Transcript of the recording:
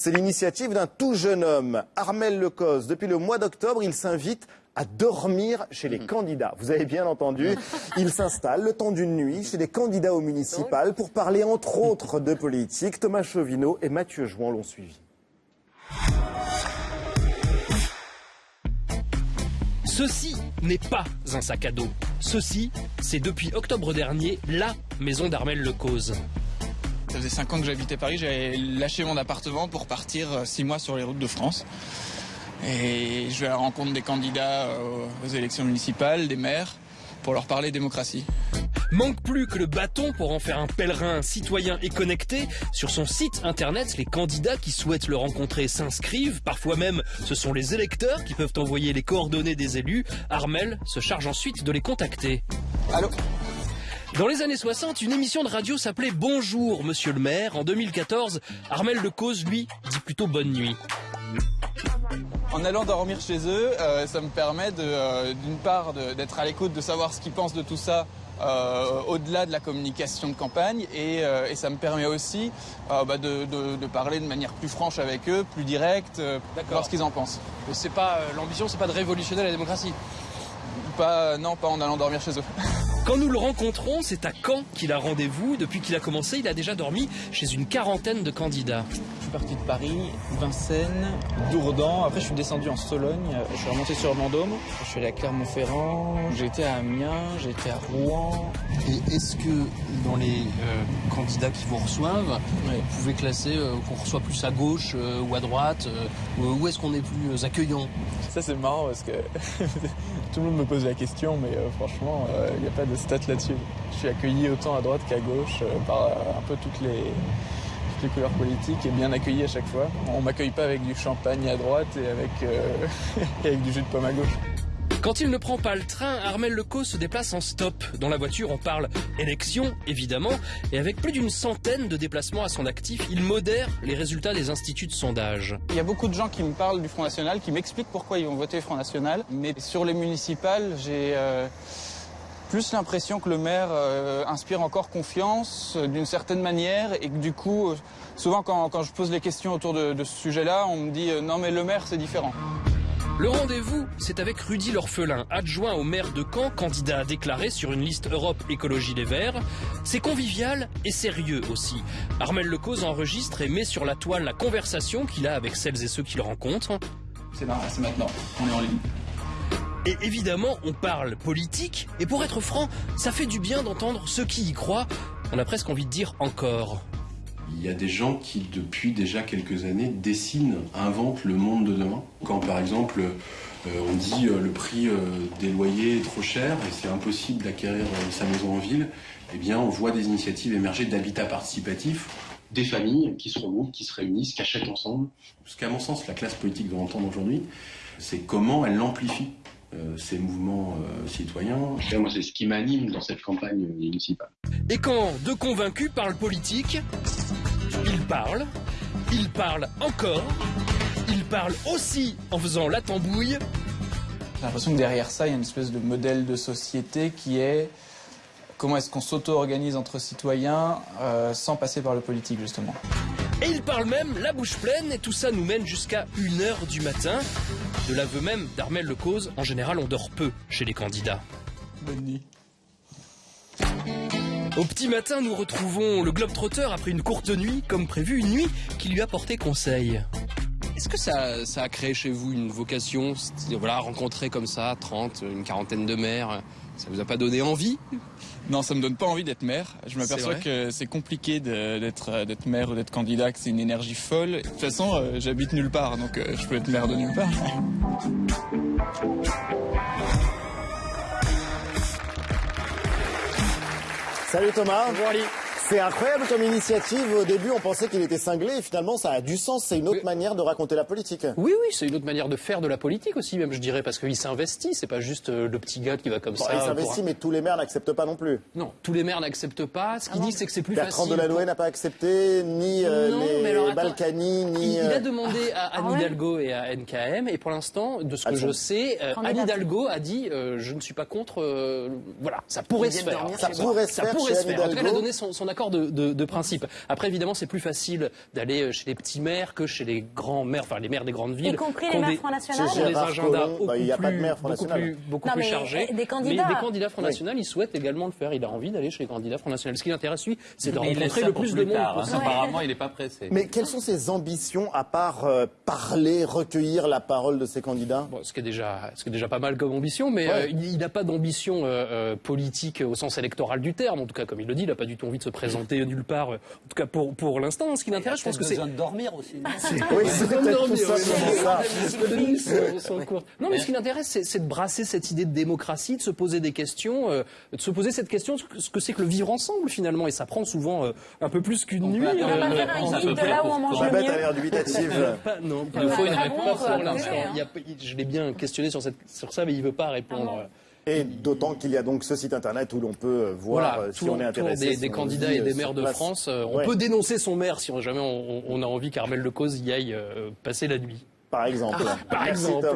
C'est l'initiative d'un tout jeune homme, Armel Lecos. Depuis le mois d'octobre, il s'invite à dormir chez les candidats. Vous avez bien entendu, il s'installe le temps d'une nuit chez les candidats aux municipales pour parler entre autres de politique. Thomas Chauvineau et Mathieu Jouan l'ont suivi. Ceci n'est pas un sac à dos. Ceci, c'est depuis octobre dernier la maison d'Armel Lecause. Ça faisait 5 ans que j'habitais Paris, j'avais lâché mon appartement pour partir 6 mois sur les routes de France. Et je vais à la rencontre des candidats euh, aux élections municipales, des maires, pour leur parler démocratie. Manque plus que le bâton pour en faire un pèlerin citoyen et connecté. Sur son site internet, les candidats qui souhaitent le rencontrer s'inscrivent. Parfois même, ce sont les électeurs qui peuvent envoyer les coordonnées des élus. Armel se charge ensuite de les contacter. Allô? Dans les années 60, une émission de radio s'appelait Bonjour Monsieur le maire. En 2014, Armel Lecause, lui, dit plutôt bonne nuit. En allant dormir chez eux, euh, ça me permet euh, d'une part d'être à l'écoute, de savoir ce qu'ils pensent de tout ça euh, au-delà de la communication de campagne et, ça me permet aussi bah, de, parler de manière plus franche avec eux, plus directe, voir ce qu'ils en pensent. Mais c'est pas l'ambition, c'est pas de révolutionner la démocratie? Pas, non, pas en allant dormir chez eux. Quand nous le rencontrons, c'est à Caen qu'il a rendez-vous. Depuis qu'il a commencé, il a déjà dormi chez une quarantaine de candidats. Je suis parti de Paris, Vincennes, Dourdan. Après, je suis descendu en Sologne. Je suis remonté sur Vendôme. Je suis allé à Clermont-Ferrand. J'ai été à Amiens. J'ai été à Rouen. Et est-ce que dans les euh, candidats qui vous reçoivent, vous pouvez classer euh, qu'on reçoit plus à gauche euh, ou à droite Où est-ce qu'on est plus accueillant? Ça, c'est marrant parce que tout le monde me pose la question, mais franchement, il n'y a pas de stats là-dessus. Je suis accueilli autant à droite qu'à gauche par un peu toutes les, les couleurs politiques et bien accueilli à chaque fois. On m'accueille pas avec du champagne à droite et avec, euh, avec du jus de pomme à gauche. Quand il ne prend pas le train, Armel Lecaux se déplace en stop. Dans la voiture, on parle élection, évidemment, et avec plus d'une centaine de déplacements à son actif, il modère les résultats des instituts de sondage. Il y a beaucoup de gens qui me parlent du Front National, qui m'expliquent pourquoi ils vont voter Front National, mais sur les municipales, j'ai plus l'impression que le maire euh, inspire encore confiance euh, d'une certaine manière et que du coup, euh, souvent quand, je pose les questions autour de, ce sujet-là, on me dit non mais le maire c'est différent. Le rendez-vous, c'est avec Rudy L'Orphelin, adjoint au maire de Caen, candidat déclaré sur une liste Europe Écologie des Verts. C'est convivial et sérieux aussi. Armel Lecause enregistre et met sur la toile la conversation qu'il a avec celles et ceux qu'il rencontre. C'est maintenant, on est en ligne. Et évidemment, on parle politique, et pour être franc, ça fait du bien d'entendre ceux qui y croient. On a presque envie de dire encore. Il y a des gens qui, depuis déjà quelques années, dessinent, inventent le monde de demain. Quand, par exemple, euh, on dit euh, le prix euh, des loyers est trop cher et c'est impossible d'acquérir sa maison en ville, eh bien, on voit des initiatives émerger d'habitat participatif des familles qui se regroupent, qui se réunissent, qui achètent ensemble. Ce qu'à mon sens, la classe politique doit entendre aujourd'hui, c'est comment elle amplifie euh, ces mouvements euh, citoyens. Moi, c'est ce qui m'anime dans cette campagne municipale. Et quand deux convaincus parlent politique, ils parlent, ils parlent encore, ils parlent aussi en faisant la tambouille. J'ai l'impression que derrière ça, il y a une espèce de modèle de société qui est comment est-ce qu'on s'auto-organise entre citoyens euh, sans passer par le politique, justement. Et il parle même la bouche pleine, et tout ça nous mène jusqu'à 1h du matin. De l'aveu même d'Armel Lecause, en général on dort peu chez les candidats. Bonne nuit. Au petit matin, nous retrouvons le Globetrotter après une courte nuit, comme prévu, une nuit qui lui a porté conseil. Est-ce que ça, ça, a créé chez vous une vocation Voilà, rencontrer comme ça 30, une quarantaine de maires, ça vous a pas donné envie? Non, ça me donne pas envie d'être maire. Je m'aperçois que c'est compliqué d'être d'être maire ou d'être candidat, que c'est une énergie folle. De toute façon, euh, j'habite nulle part, donc euh, je peux être maire de nulle part. Salut Thomas. Bonjour Ali. C'est incroyable comme initiative. Au début, on pensait qu'il était cinglé et finalement, ça a du sens. C'est une autre manière de raconter la politique. Oui, oui, c'est une autre manière de faire de la politique aussi, même, je dirais, parce qu'il s'investit. C'est pas juste euh, le petit gars qui va comme ça. Il s'investit, mais tous les maires n'acceptent pas non plus. Non, tous les maires n'acceptent pas. Ce qu'il ah dit, c'est que c'est plus Bertrand facile. Bertrand Delanoë n'a pas accepté, ni euh, les Balkany, ni. Il, a euh, demandé à Anne ah Hidalgo et à NKM, et pour l'instant, de ce que je sais, Anne Hidalgo a dit je ne suis pas contre. voilà, ça pourrait se faire. Ça pourrait se faire. Ça pourrait se faire. En tout cas, elle a donné son, son accord accord de, de- de principe. Après, évidemment, c'est plus facile d'aller euh, chez les petits maires que chez les grands maires, enfin les maires des grandes villes. Y compris les maires Front National qui ont des Gérard agendas bah, il y a beaucoup pas de plus- maire Front beaucoup National. plus, beaucoup Non, plus mais, chargés. euh, des candidats. Mais des candidats Front National, ils souhaitent également le faire. Il a envie d'aller chez les candidats Front National. Ce qui l'intéresse, lui, c'est de il rencontrer le pour plus de plus monde tard, hein. Apparemment, il n'est pas pressé. Mais quelles sont ses ambitions à part euh, parler, recueillir la parole de ses candidats? Bon, ce qui est déjà, ce qui est déjà pas mal comme ambition, mais Ouais. euh, il il n'a pas d'ambition euh, politique au sens électoral du terme. En tout cas, comme il le dit, il n'a pas du tout envie de se présenter nulle part. euh, En tout cas, pour pour l'instant, ce qui l'intéresse, je pense que c'est besoin de dormir aussi. Oui, c'est dormir. Non, mais ce qui l'intéresse, c'est de brasser cette idée de démocratie, de se poser des questions, euh, de se poser cette question, ce que c'est que le vivre ensemble finalement. Et ça prend souvent euh, un peu plus qu'une nuit. On va pas euh, faire un ça guide peut de faire là où on mange Babette a l'air dubitative. Non, Il nous faut une réponse. pour l'instant. Je l'ai bien questionné sur, ça, mais il veut pas répondre. Et d'autant qu'il y a donc ce site internet où l'on peut voir Voilà, euh, si on est intéressé. des, si des candidats et euh, des maires de place. France. Euh, on Ouais. peut dénoncer son maire si jamais on, on a envie qu'Armel Lecause y aille passer la nuit. Par exemple. Par Merci, exemple.